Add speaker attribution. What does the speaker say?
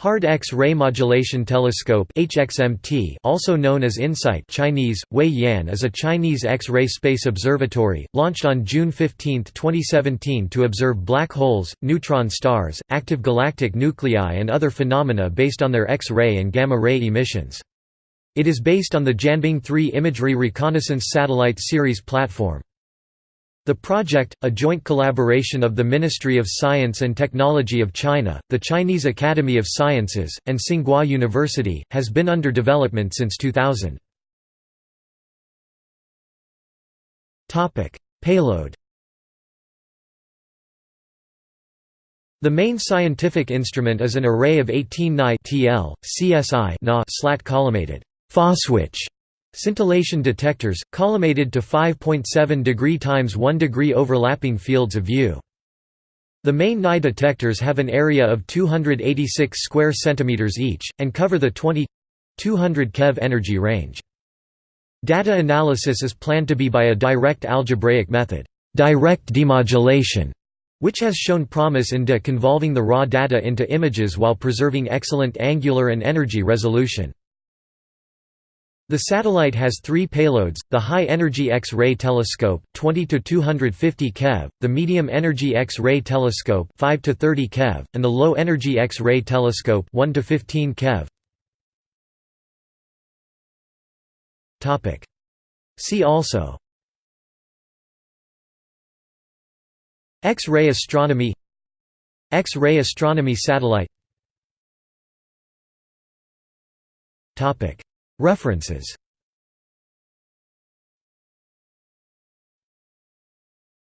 Speaker 1: Hard X-ray Modulation Telescope HXMT, also known as InSight Chinese, Wei Yan is a Chinese X-ray space observatory, launched on June 15, 2017 to observe black holes, neutron stars, active galactic nuclei and other phenomena based on their X-ray and gamma-ray emissions. It is based on the Jianbing 3 Imagery Reconnaissance Satellite Series platform. The project, a joint collaboration of the Ministry of Science and Technology of China, the Chinese Academy of Sciences, and Tsinghua University, has been under development since 2000. Payload The main scientific instrument is an array of 18 Ni TL, CSI slat collimated phoswich Scintillation detectors, collimated to 5.7 degree x 1 degree overlapping fields of view. The main Ni detectors have an area of 286 square centimeters each, and cover the 20 200 keV energy range. Data analysis is planned to be by a direct algebraic method, direct demodulation, which has shown promise in deconvolving the raw data into images while preserving excellent angular and energy resolution. The satellite has three payloads, the High-Energy X-ray Telescope 20 to 250 keV, the Medium-Energy X-ray Telescope 5 to 30 keV, and the Low-Energy X-ray Telescope 1 to 15 keV. See also. X-ray astronomy. X-ray astronomy satellite References